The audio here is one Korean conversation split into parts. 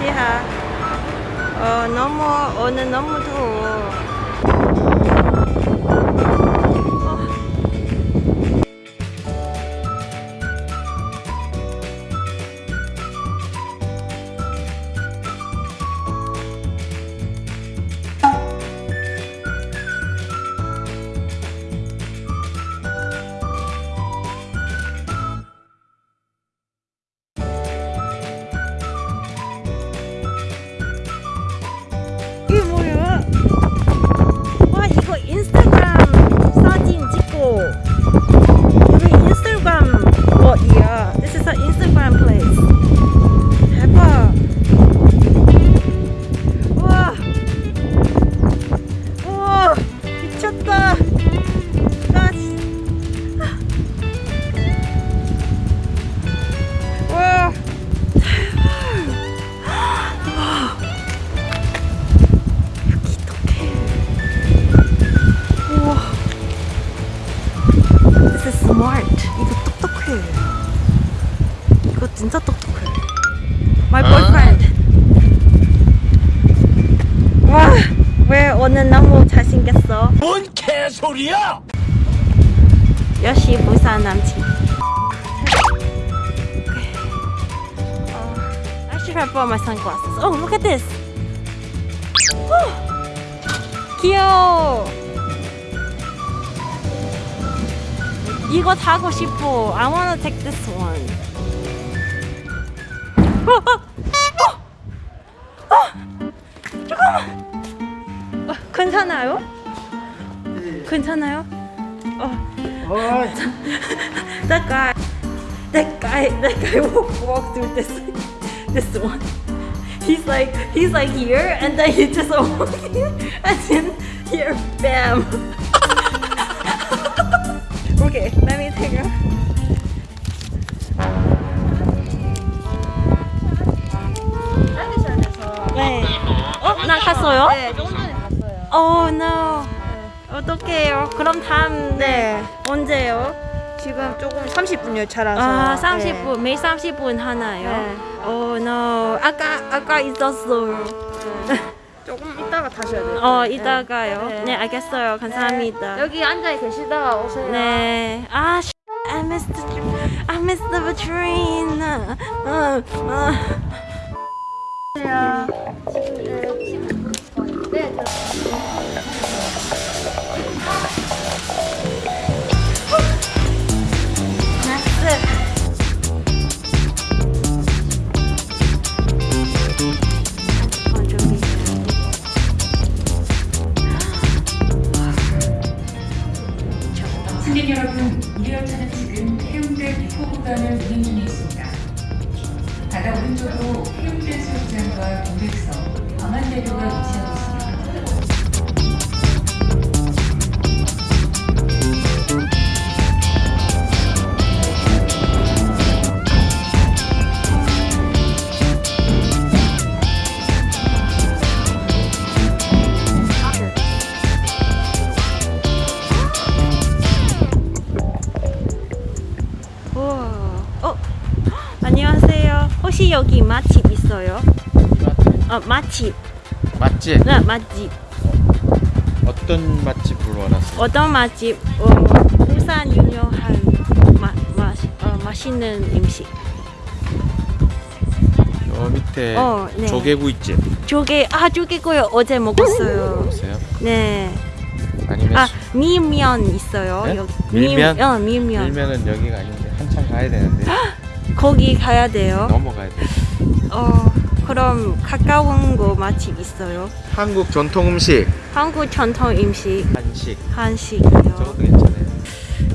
지하. 어, 너무, 오늘 너무 더워. 이 진짜 똑똑해. My boyfriend. 와, 왜 오늘 너무 잘생겼어? 뭔 개소리야! 역시 부산 남친. I should have brought my sunglasses. Oh, look at this. 귀여워. 이거 타고 싶어. I wanna take this one. 어, 어, 어, 어, 잠깐만. 어, 괜찮아요? 괜찮아요? 어. that guy, that guy, that guy walk, walk through this, this one. He's like, he's like here, and then he just walk here, and then here, bam. 어, 나갔어요? 네, 조금 전에 갔어요. Oh no. 어떡해요. 그럼 다음 네. 언제요? 지금 조금 30분 열차라서. 아, 30분. 매일 30분 하나요? 네. Oh no. 아까 아까 있었어요. 조금 이따가 타셔야 돼요. 어, 이따가요. 네, 네. 알겠어요. 감사합니다. 여기 앉아 계시다가 오세요. 네. 아, 씨. I missed the I missed the train. 어, 어. 네, 어, 저기. 승객 여러분, 이 열차는 지금 해운대 미포 구간을 운행 중에 있습니다. 바다 오른쪽으로 해운대 해수욕장과 동백섬, 광안대교가 위치하고 있습니다. 여기 맛집 있어요? 어, 맛집. 맛집 네, 맛집. 어 떤 맛집을 원하세요? 어떤 맛집? 어, 부산 유명한 마, 마, 어, 맛있는 음식. 저 밑에 어, 네. 조개구이집 조개, 아, 조개구이 어제 먹었어요. 보세요. 네. 아니면 아, 수- 밀면 있어요. 네? 여기. 밀면? 밀, 어, 밀면. 밀면은 여기가 아닌데 한참 가야 되는데 거기 가야 돼요. 넘어가야 돼. 어, 그럼 가까운 거 맛집 있어요? 한국 전통 음식 한국 전통 음식 한식 한식이요. 저것도 괜찮아요.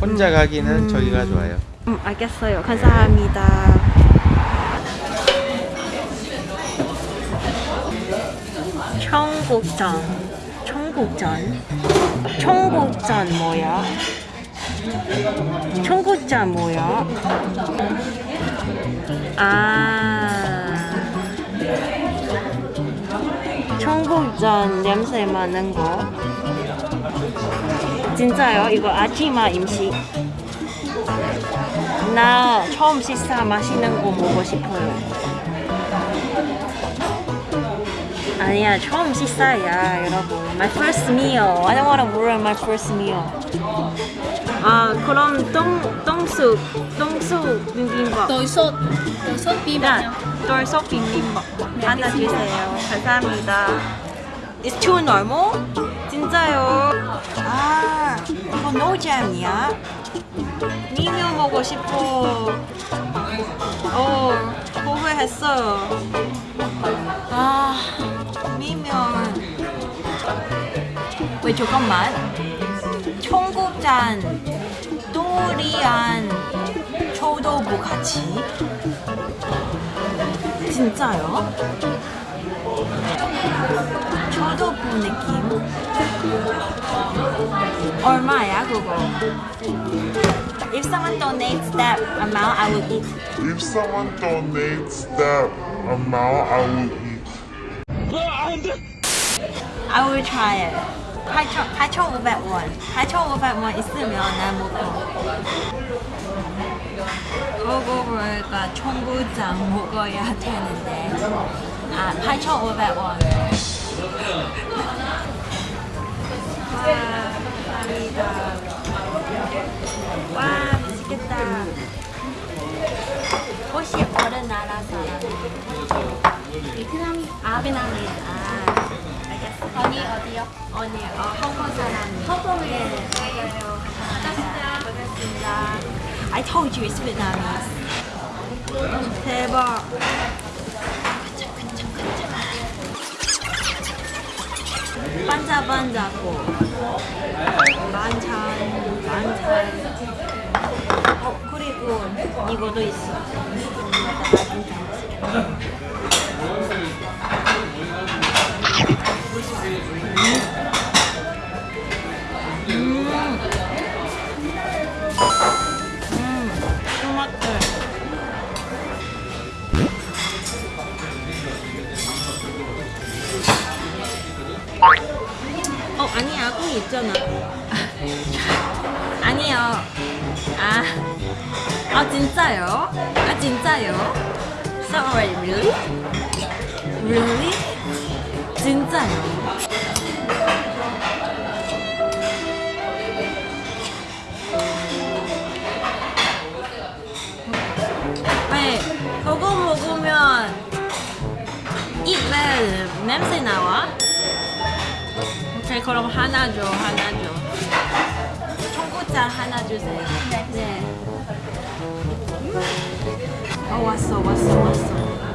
혼자 가기는 음. 저기가 좋아요. 음, 알겠어요. 감사합니다. 청국전. 청국전. 청국전 뭐야? 청국전 뭐야? 아. 청국전 냄새 많은 거. 진짜요? 이거 아지마 음식. 나 처음 식사 맛있는 거 먹고 싶어요. 아니야 처음 식사야 여러분 my first meal I don't wanna ruin my first meal 아 그럼 똥 똥쑥 똥쑥 비빔밥. 돌솥 돌솥 네, 돌솥 비빔밥. 하나 주세요. 감사합니다. It's too normal? 진짜요? 아 이거 노잼이야? 미면 먹고 싶어. 어 후회했어요. 아 미면. 왜 잠깐만? 청국장 또리안 초도부 같이 진짜요? 초도부 느낌 얼마야 그거? If someone donates that amount, I will eat. If someone donates that amount, I will eat. I will try it. 8,500원. 8,500원 있으면 난 먹어. 그거가 청국장 먹어야 되는데. 아, 8,500원. 와, 감사합니다. 와, 맛있겠다. 혹시 어느 나라 사람? 베트남. 아, 베트남이야. 아, 알겠어. 언니 어디요? 언니, 어, 홍콩 사람. 네, 맞아요. 반갑습니다. 반갑습니다. I told you it's Vietnamese. 대박. 반짝반짝고 만찬 만찬 어 그리고 이거도 있어 음 토마토 어 아니야 콩 있잖아 아니요 아, 아 진짜요? 아 진짜요? Sorry really? Really? 진짜요? 왜 그거 먹으면 입에 냄새 나와? 오케이 그럼 하나 줘 하나 줘 청국장 하나 주세요 네. 어 왔어 왔어 왔어 아,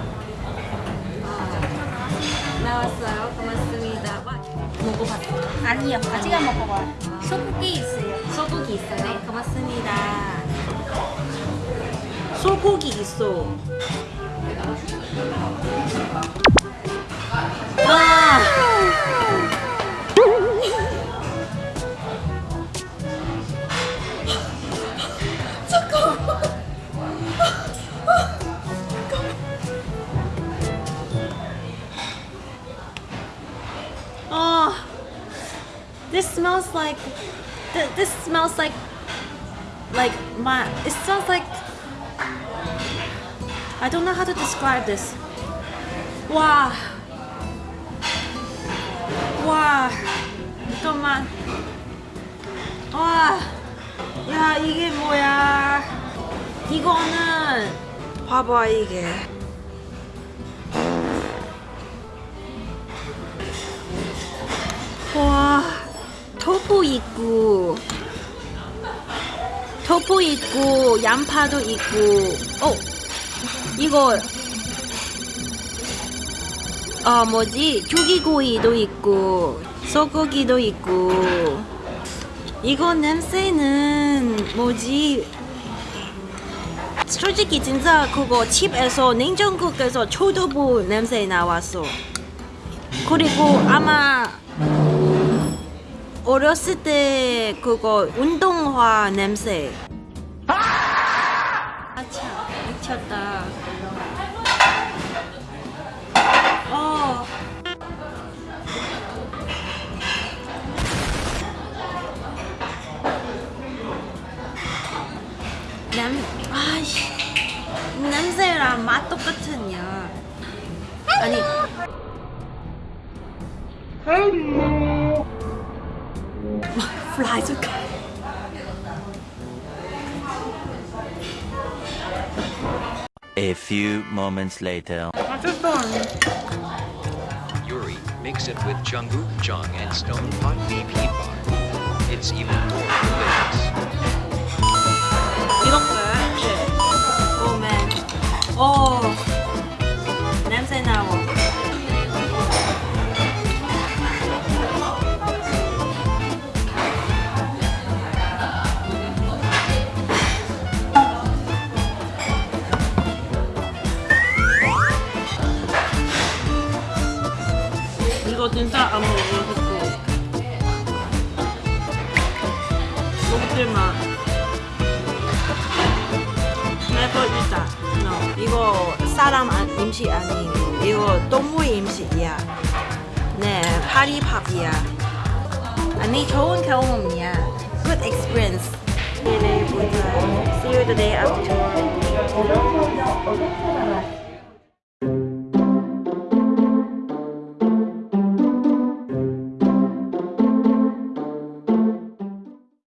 나왔어요. 고맙습니다. 와, 먹어봤어 아니요 아직 안 먹어봐요. 소고기 있어요. 소고기 있어요? 네. 고맙습니다. 소고기 있어. 와 this smells like. Th- this smells like. Like my. It smells like. I don't know how to describe this. 와. 와. 잠깐만. 와. 야, 이게 뭐야. 이거는. 봐봐, 이게. 와. 토fu 있고. 토fu 있고, 양파도 있고. 어. 이거 어 뭐지 조기구이도 있고 소고기도 있고 이거 냄새는 뭐지 솔직히 진짜 그거 집에서 냉장고에서 초도부 냄새 나왔어 그리고 아마 어렸을 때 그거 운동화 냄새. 아차 미쳤다. 어. 냄, 아이씨 냄새랑 맛 똑같으냐. 아니 Fly to A few moments later. Yuri, mix it with Jungkook, Jung, and Stone Pot BP bar. It's even more delicious. 이렇게. 오 맨. 오. 진짜 안 마. never eat that. No. 이거 사람 안- 음식 아니고 이거 동물 음식이야. 네, 파리밥이야. 아니 좋은 경험이야. Good experience. 내일 보자. See you the day after.